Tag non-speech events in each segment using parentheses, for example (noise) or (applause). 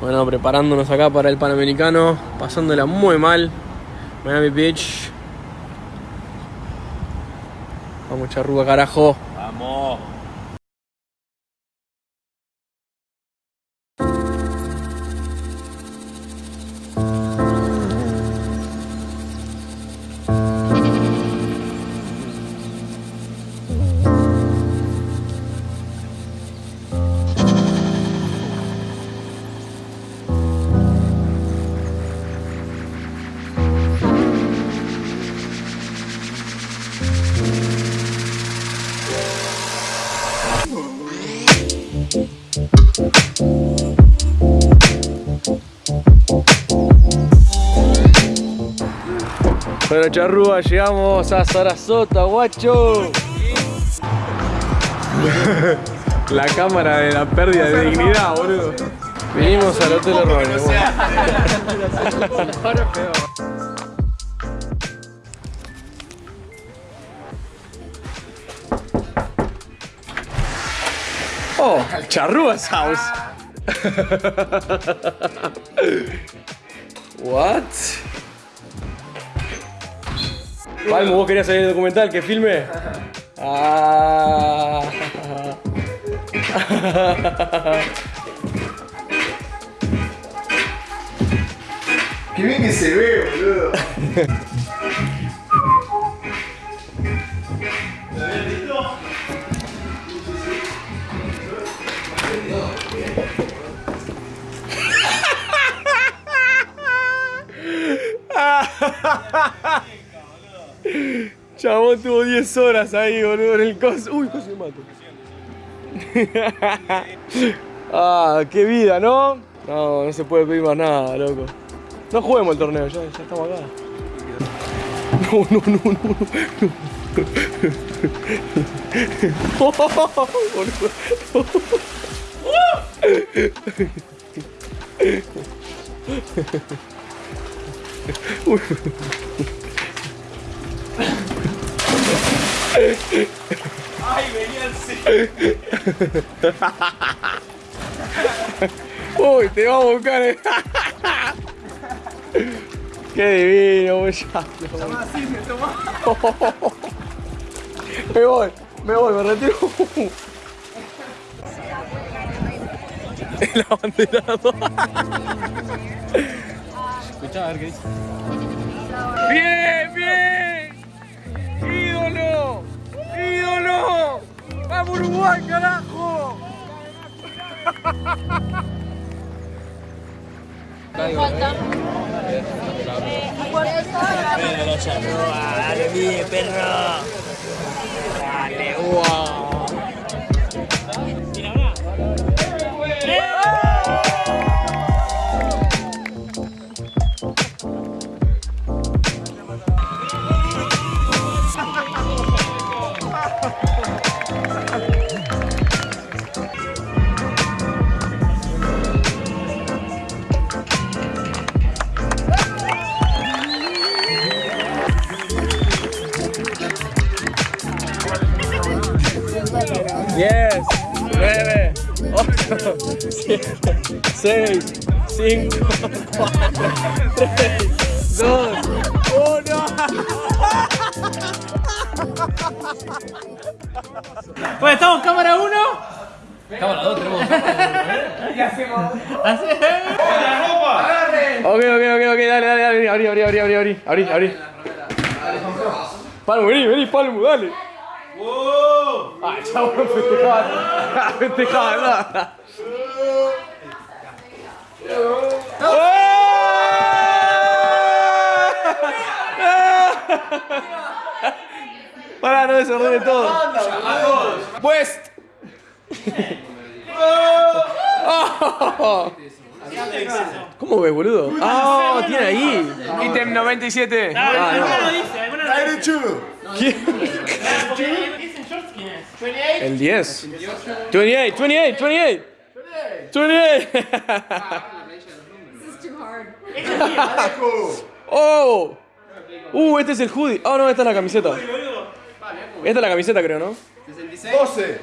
Bueno, preparándonos acá para el Panamericano, pasándola muy mal. Miami Beach. Vamos, charrúa, carajo. Vamos. Bueno, charrúa, llegamos a Sarasota, guacho. (laughs) La cámara de la pérdida de dignidad, boludo. Vinimos al Hotel Ronnie. Oh, Charrúa's house. What? Palmo, vos querías salir el documental que filme. Ah. Qué bien que se ve, boludo. (laughs) Chabón tuvo 10 horas ahí, boludo, en el coso. Uy, casi me mato. ah, qué vida, ¿no? No, no se puede pedir más nada, loco. No juguemos el torneo, ya, ya estamos acá. No, no, no, no, no. no. (laughs) boludo. Ay, venía así. (laughs) Uy, te vamos a buscar. eh. (laughs) Qué divino, muchacho. Así me tomó. Me voy, me voy, me retiro. (laughs) El abanderado. Escuchá, a ver qué dice. ¡Bien, bien! ¡Ídolo! ¡Ídolo! ¡Vamos Uruguay, carajo! Dale, perro. Dale, wow. 4, 6, 5, 4, 3, 2, 1. Pues estamos cámara 1. Cámara 2 tenemos. ¿Qué hacemos? ¡La ropa! ¡Agarre! Ok, ok, ok, ok, dale, dale, dale, abrí, abrí, abrí, abrí, abrí, abrí. Palmo, vení, vení, palmo, dale. ¡Wow! Chavo, (laughs) no festejaba, festejaba nada. Pará, no desordene todo. West. Oh. (laughs) ¿Cómo ves, boludo? Ah, tiene ahí. Ítem 97. Ah, no. ¿Quién? Dicen shorts quién es. El 10. 28, 28, 28. 28. This is too hard. (laughs) Oh. Uh, este es el hoodie. Oh, no, esta es la camiseta. Esta es la camiseta, creo, ¿no? 12.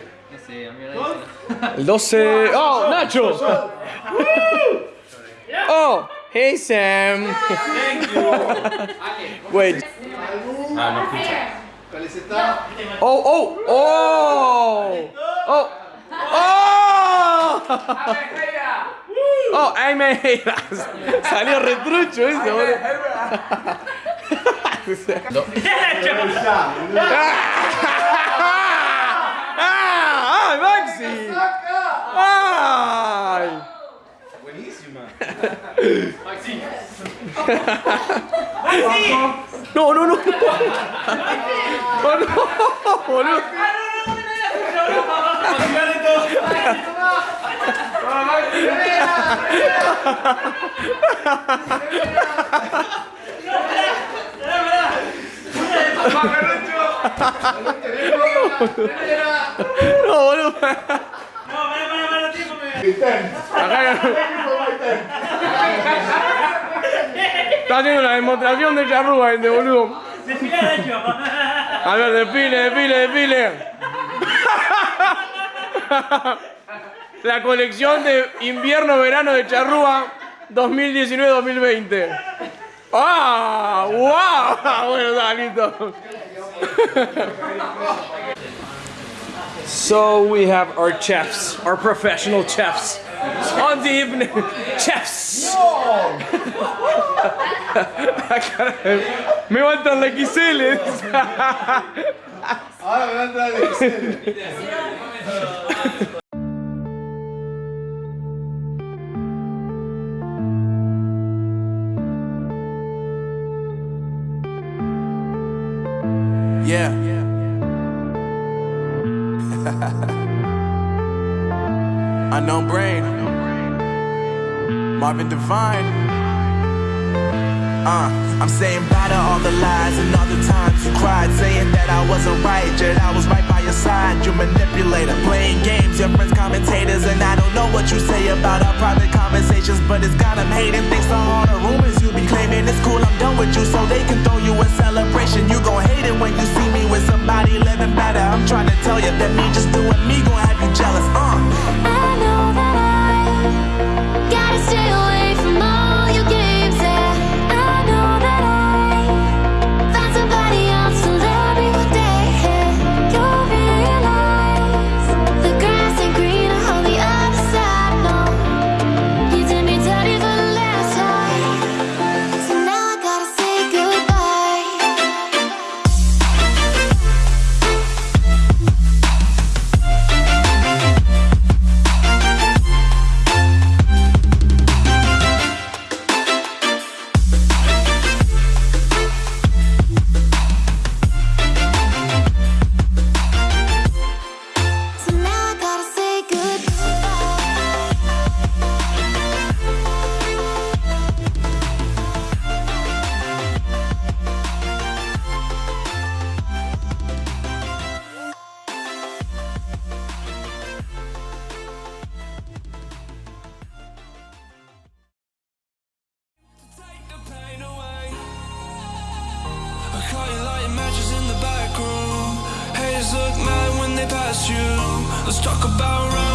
El 12. ¡Oh, Nacho! (laughs) Oh, hey Sam. (laughs) Wait. ¿Cuál está? Oh, oh, oh. Oh. Oh. Oh, me Salió retrucho eso, boludo. (laughs) (laughs) ¡Ay, Maxi! ¡Ay! (laughs) No, no, no. Oh, no, no, boludo. No, boludo. No, mano, mano, mano, tiempo, me. Acá. Está haciendo una demostración de charrúa este boludo. A ver, desfile, desfile, desfile. La colección de invierno-verano de charrúa 2019-2020. ¡Ah! ¡Wow! Bueno, está listo. So we have our chefs, our professional chefs. On the evening, chefs. Me faltan la XL. Yeah. (laughs) Unknown brain. Marvin Devine. Uh, I'm saying bye to all the lies and all the times you cried, saying that I wasn't right, yet I was right by your side. You manipulator, playing games, your friends commentators, and I don't know what you say about our private conversations, but it's got 'em hating. Thanks to all the rumors you be claiming, it's cool. I'm done with you, so they can throw you a celebration. Let's talk about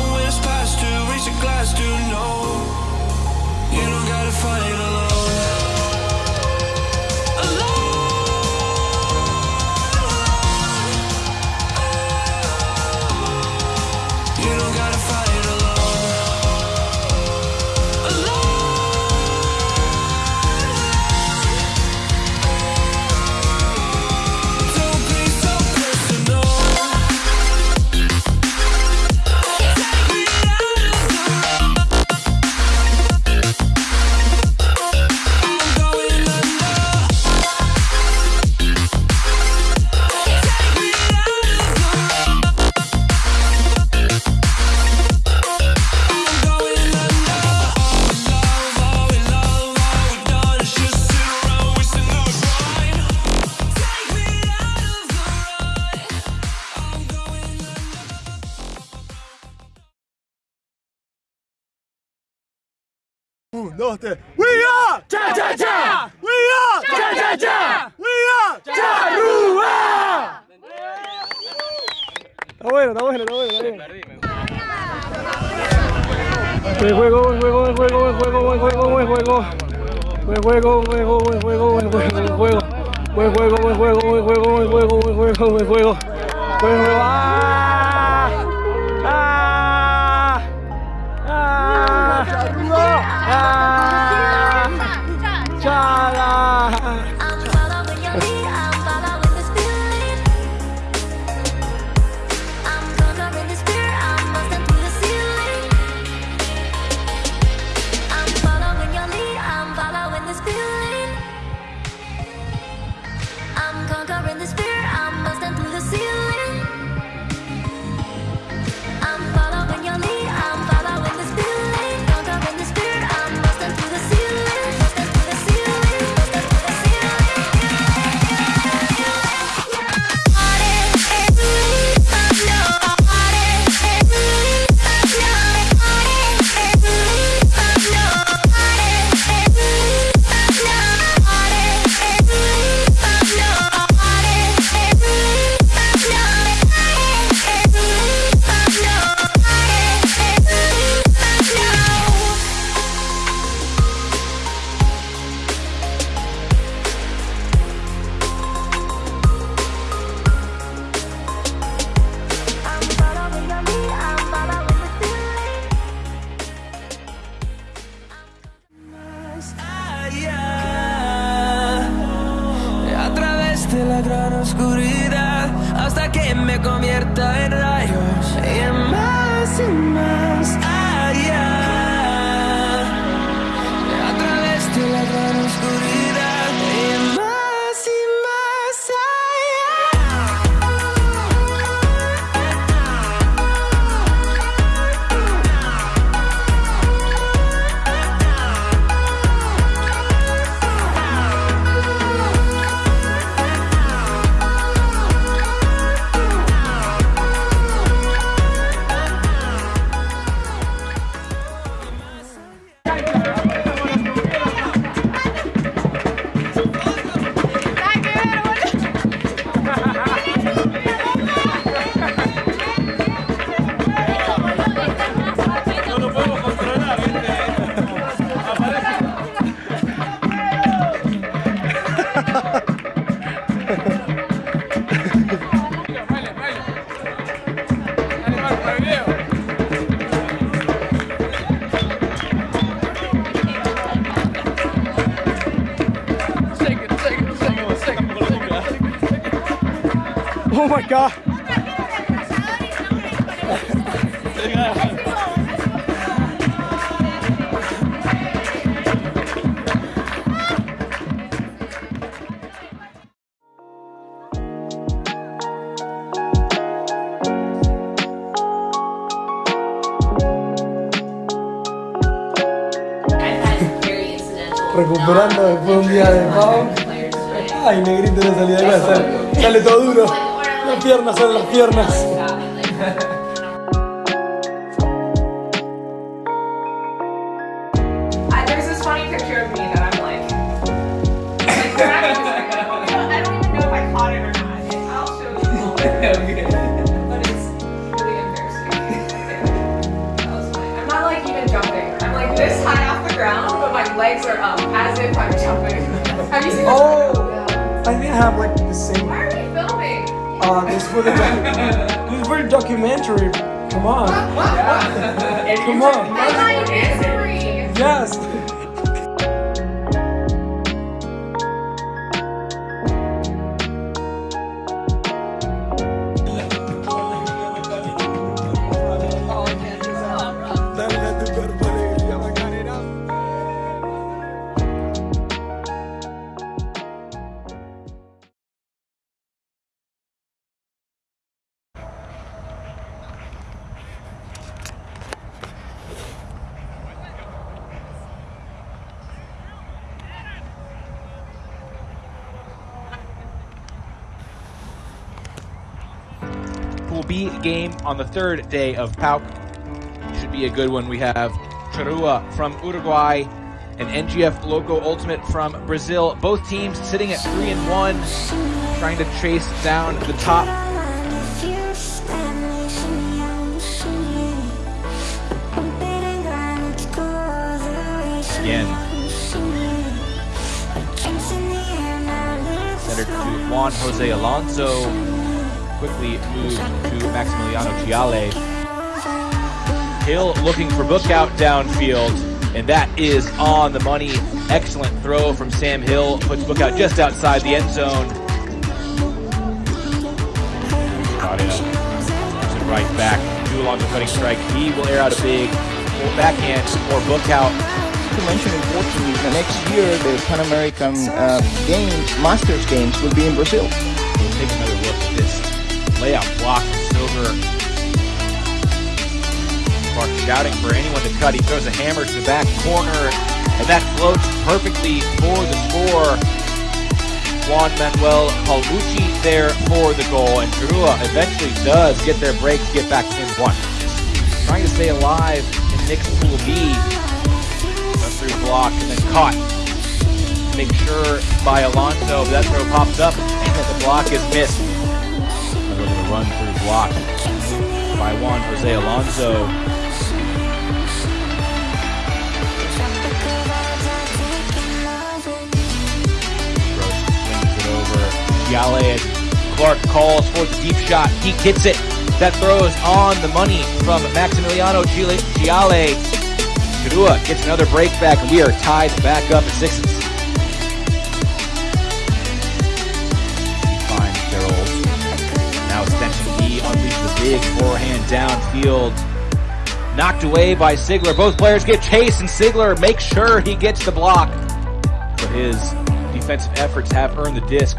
Un, dos, tres. We are cha cha cha. We are cha cha cha. We are charrúa. Está bueno, está bueno, está bueno. Está bueno. Buen juego, buen juego, buen juego, buen juego, buen juego, buen juego. Buen juego, buen juego, buen juego, buen juego, buen juego. Buen juego, buen juego, buen juego, buen juego, buen juego, buen juego. Buen juego. ¡Ah! 炸炸炸了！De la gran oscuridad hasta que me convierta en Oh my god. Las piernas salen las piernas. I, there's this funny picture of me that I'm like, like cracking, just like, you know, I don't even know if I caught it or not. It- I'll show you. (laughs) But it's really embarrassing. That was funny. I'm not like even jumping. I'm like this high off the ground, but my legs are up as if I'm jumping. (laughs) Have you seen this? Oh! I think I have like the same. Why are we filming? Uh, this for the (laughs) is for the documentary. Come on. Come on. I thought you history. Yes. Game on the third day of PAUC. Should be a good one. We have Charrua from Uruguay and NGF Loco Ultimate from Brazil. Both teams sitting at three and one, trying to chase down the top. Again. Centered to Juan Jose Alonso. Quickly moved to Maximiliano Giale. Hill looking for book out downfield, and that is on the money. Excellent throw from Sam Hill. Puts book out just outside the end zone. Got it. Right back. Do Alonso cutting strike. He will air out a big backhand or book out. to mention importantly, the next year the Pan American uh, Games, Masters Games, will be in Brazil. Layout block from Silver. Clark shouting for anyone to cut. He throws a hammer to the back corner, and that floats perfectly for the score. Juan Manuel Palmucci there for the goal, and Charrua eventually does get their break to get back in one. Trying to stay alive in Nick's pool B. A through block and then caught. Make sure by Alonso that throw pops up and the block is missed. Run through block by Juan Jose Alonso. Swings it over. And Clark calls for the deep shot. He gets it. That throws on the money from Maximiliano Giale. Giale. Gets another break back, and we are tied back up at sixes. He big forehand downfield. Knocked away by Sigler. Both players get chased, and Sigler makes sure he gets the block. But his defensive efforts have earned the disc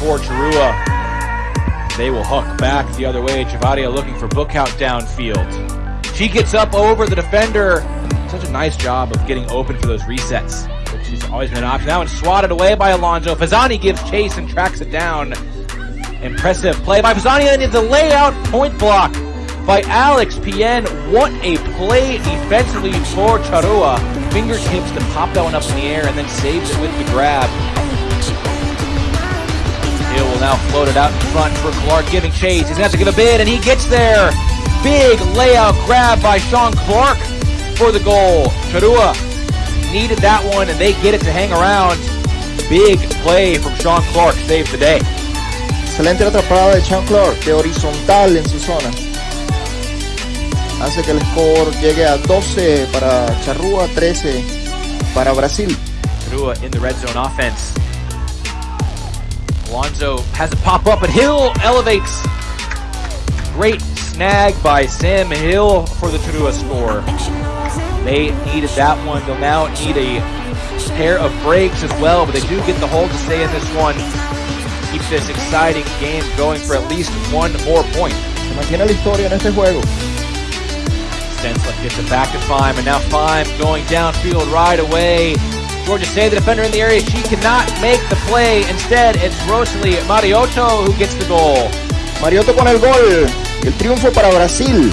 for Charrua. They will hook back the other way. Javadia looking for book out downfield. She gets up over the defender. Such a nice job of getting open for those resets, has always been an option. Now it's swatted away by Alonso. Fazani gives chase and tracks it down. Impressive play by Fazani, and the layout point block by Alex Pien. What a play defensively for Charrua. Fingertips to pop that one up in the air and then saves it with the grab. Hill will now float it out in front for Clark giving chase. He's going to have to give a bid, and he gets there. Big layout grab by Sean Clark for the goal. Charrua needed that one, and they get it to hang around. Big play from Sean Clark saved the day. Excelente la atrapada de Sean Clark, de horizontal en su zona. Hace que el score llegue a 12 para Charrúa, 13 para Brasil. Charrua in the red zone offense. Alonso has a pop up, but Hill elevates. Great snag by Sam Hill for the Charrua score. They needed that one. They'll now need a pair of breaks as well, but they do get the hold to stay in this one. Keep this exciting game going for at least one more point. Se mantiene la historia en este juego. Stenslick gets it back to Fime, and now Fime going downfield right away. Georgia Say, the defender in the area, she cannot make the play. Instead, it's Rosalie Mariotto who gets the goal. Mariotto con el gol. El triunfo para Brasil.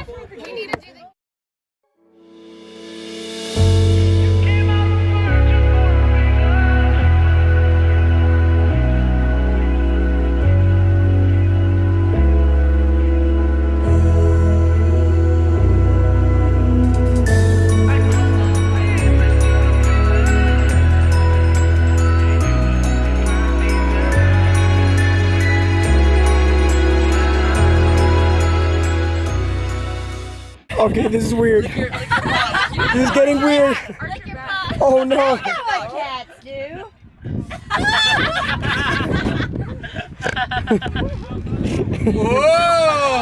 Okay, this is weird. (laughs) This is getting weird. Oh no. what cats do.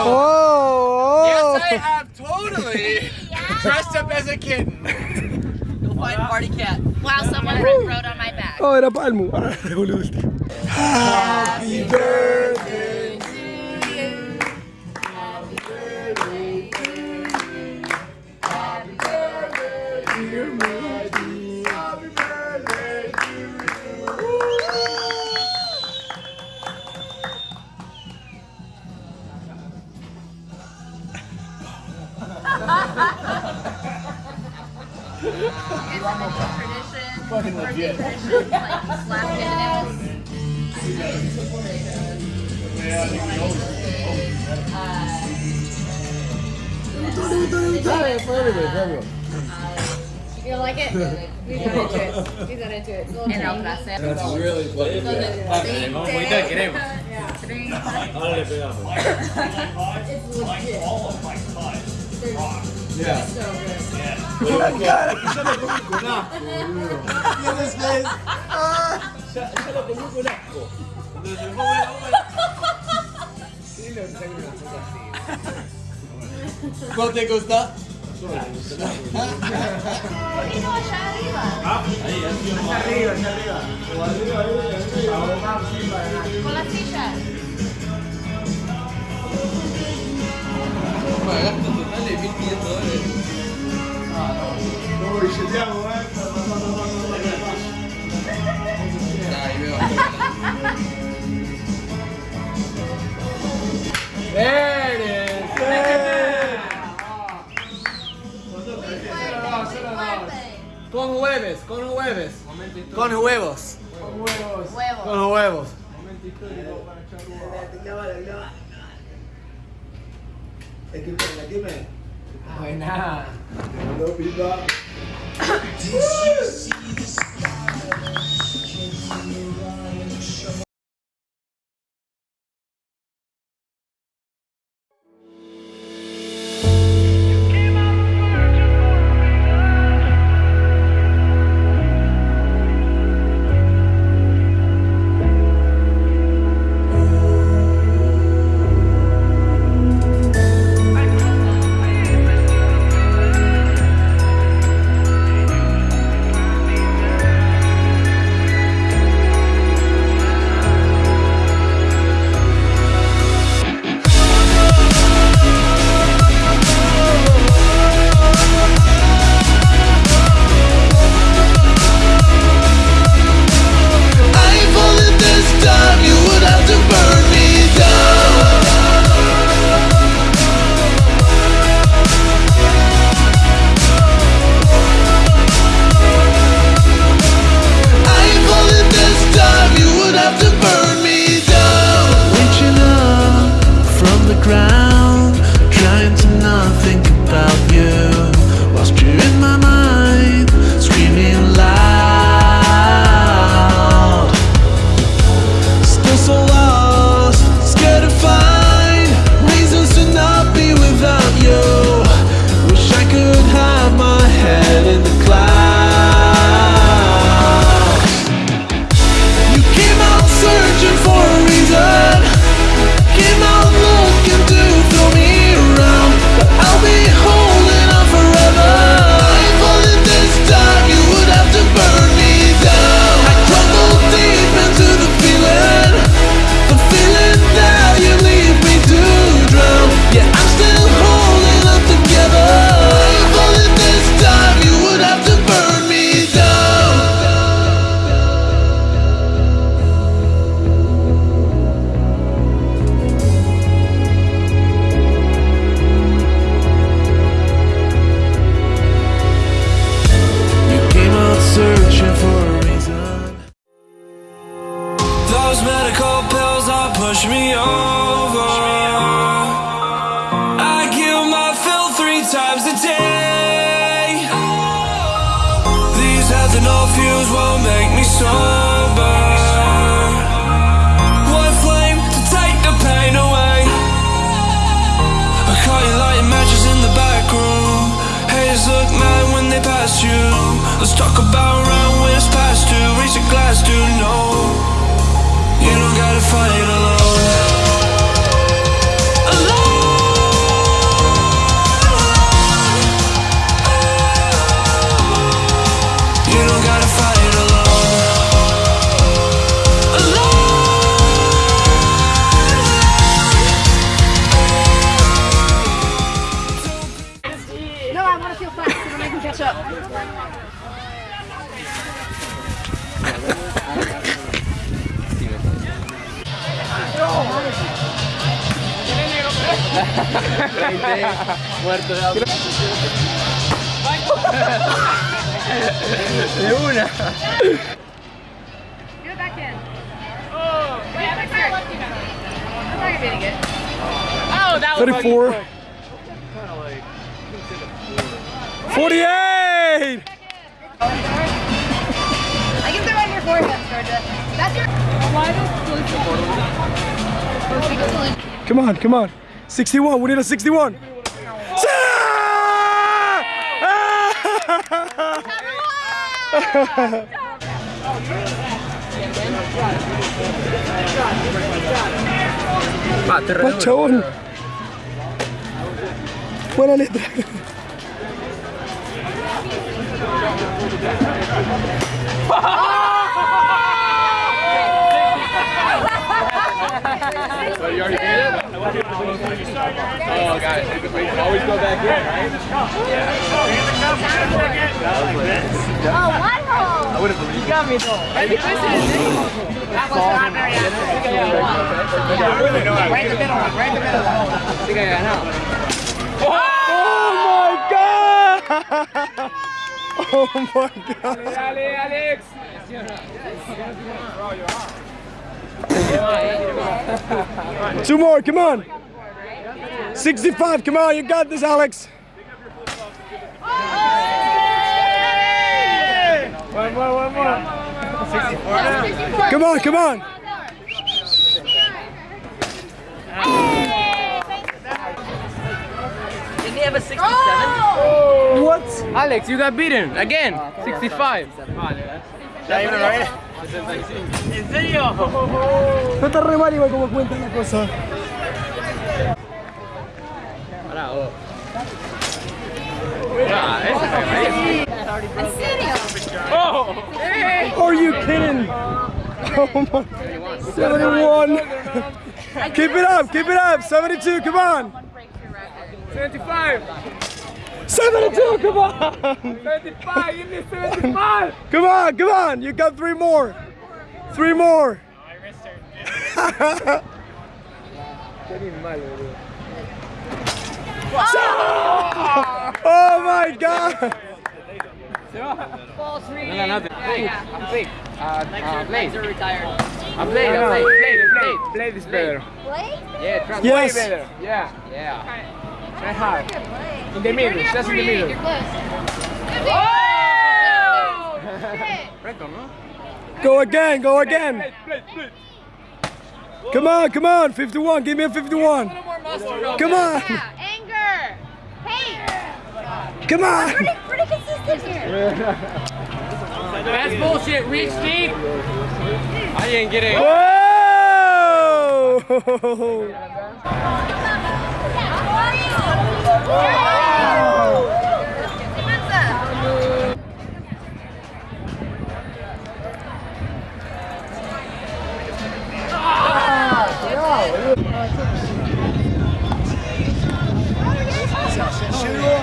Oh, (laughs) Yes, I have totally (laughs) dressed up as a kitten. You'll find party cat. Wow, someone rode on my back. Oh, era Palmo. Boludo. Happy birthday. You like it? He's not into it. He's not into it. It's a little En la tangy. frase. That's really funny. Ahorita queremos. Yeah. So good. Ahí, hacia que é arriba. O arriba, ahí, ahora sí, para Con la silla. Pagaste total de 1500 dólares. Ah, no. No, billeteamos, eh. Ahí veo. ¡Eh! Con hueves, con hueves. Con huevos. Con huevos. huevos. Con huevos. Momento histórico para Charrúa. Equipame, equipame. Buena. Te mandó pipa. Muerto de hambre. De una. Get it back in. Oh, yeah, that's not lucky enough. That's not getting it. Oh, that was 34. 48! I can throw on your forehead, Georgia. That's your. Why does Come on, come on. 61, we need a 61. Pachón. Buena letra. You already it? Oh, it. Always go back in, right? Oh, one hole. I would have believed You got me though. That was not very Right in the middle, right in the middle. I think I got out. Oh my god! Oh my god! Alex! Two more, come on! 65, come on, you got this, Alex! One more, one more. Come on, come on! Didn't he have a 67? What? Alex, you got beaten again. 65. ¿En serio? (laughs) No está re mal igual como cuenta la cosa. ¿En serio? Are you kidding? Oh my. 71. keep it up, keep it up. 72, come on. 75. 72, come on. 75. Give me 75. Come on, come on. You got three more. Three more. (laughs) oh my god. Full three. No, no, nothing. Play. I'm played. Uh, uh, play. are retired. I'm played. I'm played. Played. Played. Play this better. Play? Yeah, trust Yes. Better. Yeah. Yeah. Try hard. In the middle. Just in the middle. You're close. Oh! Shit. Go again, go again. Come on, come on. 51, give me a 51. Come on, Yeah, anger. Hey, come on. pretty, pretty consistent here. (laughs) That's bullshit. Reach deep. I didn't get it. Whoa! (laughs) 其实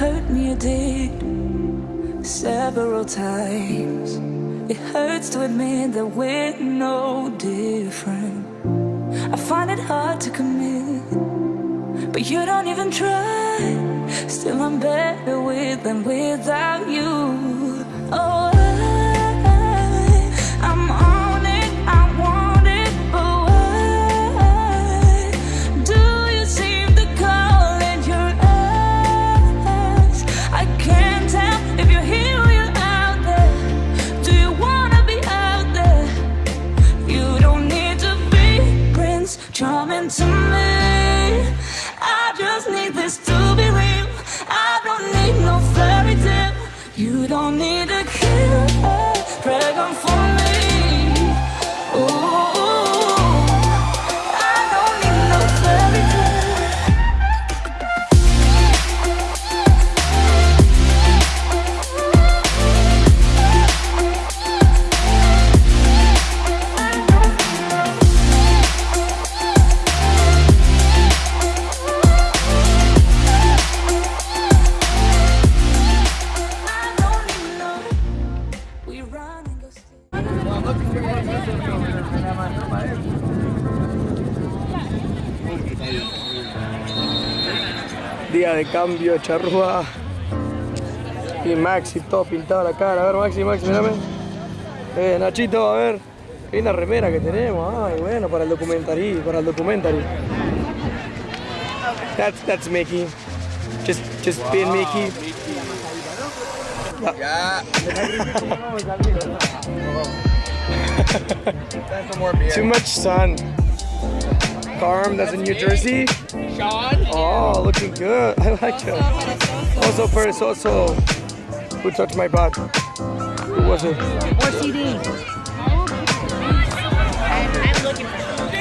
hurt me, it did several times. It hurts to admit that we're no different. I find it hard to commit, but you don't even try. Still, I'm better with than without you. De cambio, charrúa. Y Maxi, todo pintado la cara. A ver, Maxi, Maxi, mírame. Eh, Nachito, a ver. Qué linda remera que tenemos. Ay, bueno, para el documentary, para el documentary. That's, that's Mickey. Just, just being Mickey. (laughs) Too much sun. Carm, that's in New Jersey. John. Oh, looking good. (laughs) I like it. Also perezoso. Who touched my butt? Who was it? OCD. I'm looking for something.